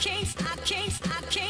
can't, I can't, I can't.